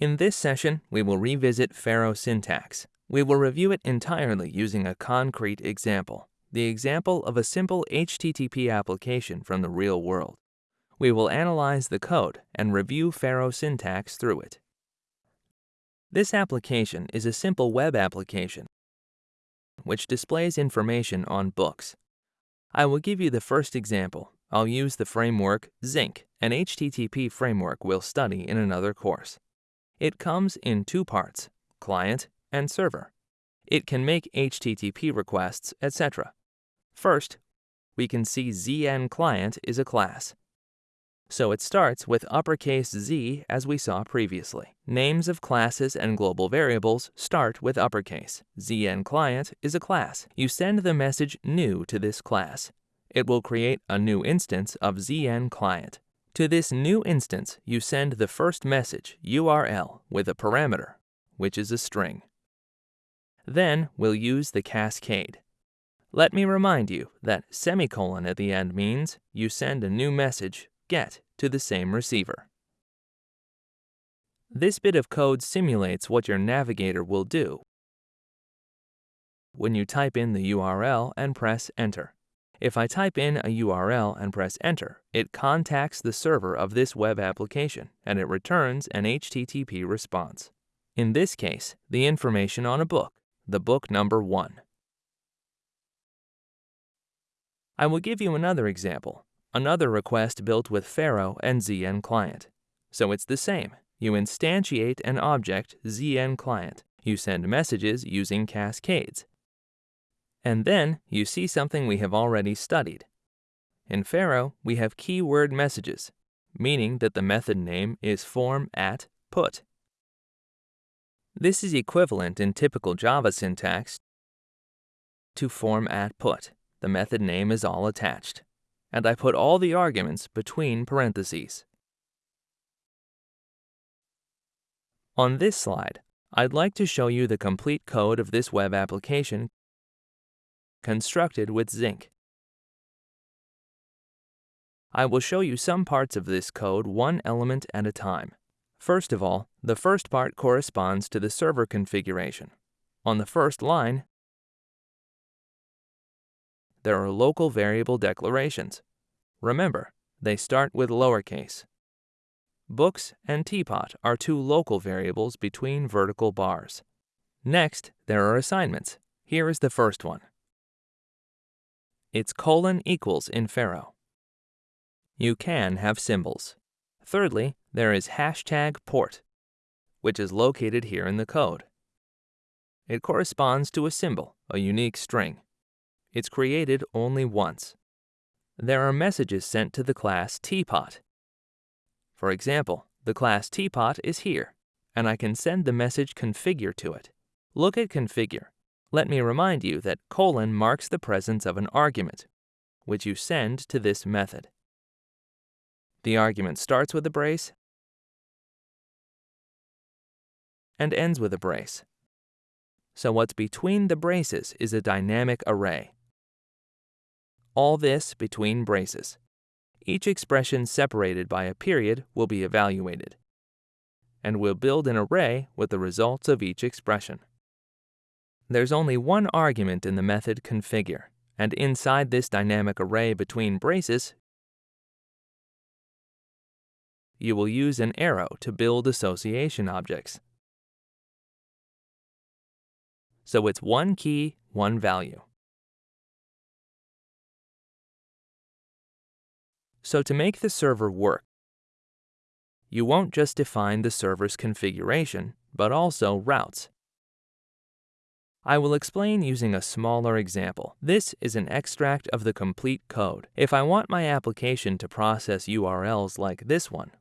In this session, we will revisit Pharo syntax. We will review it entirely using a concrete example, the example of a simple HTTP application from the real world. We will analyze the code and review Pharo syntax through it. This application is a simple web application which displays information on books. I will give you the first example. I'll use the framework Zinc, an HTTP framework we'll study in another course. It comes in two parts, client and server. It can make HTTP requests, etc. First, we can see ZN client is a class. So it starts with uppercase Z as we saw previously. Names of classes and global variables start with uppercase. ZN client is a class. You send the message new to this class. It will create a new instance of ZN client. To this new instance, you send the first message, URL, with a parameter, which is a string. Then we'll use the cascade. Let me remind you that semicolon at the end means you send a new message get to the same receiver. This bit of code simulates what your navigator will do when you type in the URL and press enter. If I type in a URL and press enter, it contacts the server of this web application and it returns an HTTP response. In this case, the information on a book, the book number 1. I will give you another example another request built with Pharo and ZN Client. So it's the same. You instantiate an object ZN Client. You send messages using cascades. And then you see something we have already studied. In Pharo, we have keyword messages, meaning that the method name is form at put. This is equivalent in typical Java syntax to form at put. The method name is all attached and I put all the arguments between parentheses. On this slide, I'd like to show you the complete code of this web application constructed with Zinc. I will show you some parts of this code one element at a time. First of all, the first part corresponds to the server configuration. On the first line, there are local variable declarations. Remember, they start with lowercase. Books and teapot are two local variables between vertical bars. Next, there are assignments. Here is the first one. It's colon equals in Pharo. You can have symbols. Thirdly, there is hashtag port, which is located here in the code. It corresponds to a symbol, a unique string. It's created only once. There are messages sent to the class teapot. For example, the class teapot is here, and I can send the message configure to it. Look at configure. Let me remind you that colon marks the presence of an argument, which you send to this method. The argument starts with a brace and ends with a brace. So what's between the braces is a dynamic array. All this between braces. Each expression separated by a period will be evaluated. And we'll build an array with the results of each expression. There's only one argument in the method configure, and inside this dynamic array between braces, you will use an arrow to build association objects. So it's one key, one value. So to make the server work, you won't just define the server's configuration, but also routes. I will explain using a smaller example. This is an extract of the complete code. If I want my application to process URLs like this one,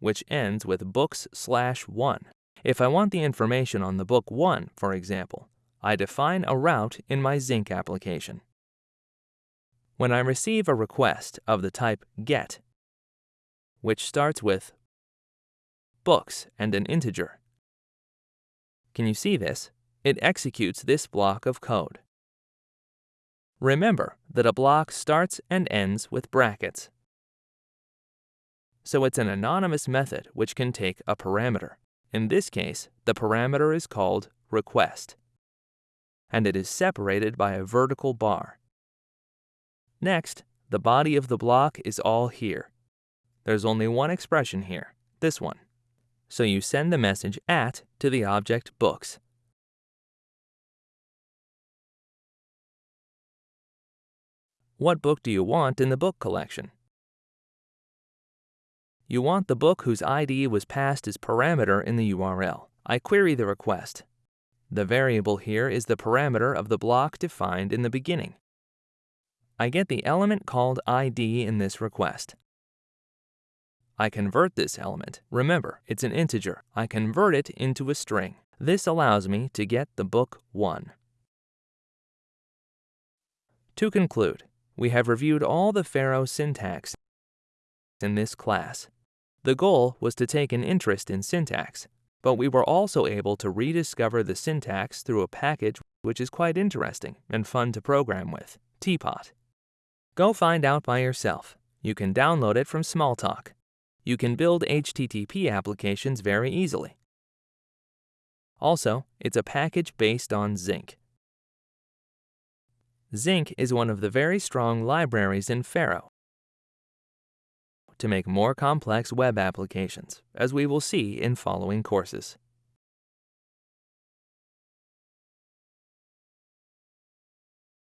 which ends with books slash 1, if I want the information on the book 1, for example, I define a route in my Zinc application. When I receive a request of the type GET, which starts with books and an integer, can you see this? It executes this block of code. Remember that a block starts and ends with brackets. so it's an anonymous method which can take a parameter. In this case, the parameter is called request, and it is separated by a vertical bar. Next, the body of the block is all here. There's only one expression here, this one. So you send the message at to the object books. What book do you want in the book collection? You want the book whose ID was passed as parameter in the URL. I query the request. The variable here is the parameter of the block defined in the beginning. I get the element called ID in this request. I convert this element. Remember, it's an integer. I convert it into a string. This allows me to get the book 1. To conclude, we have reviewed all the Pharo syntax in this class. The goal was to take an interest in syntax, but we were also able to rediscover the syntax through a package which is quite interesting and fun to program with, Teapot. Go find out by yourself. You can download it from Smalltalk. You can build HTTP applications very easily. Also, it's a package based on Zinc. Zinc is one of the very strong libraries in Pharo to make more complex web applications, as we will see in following courses.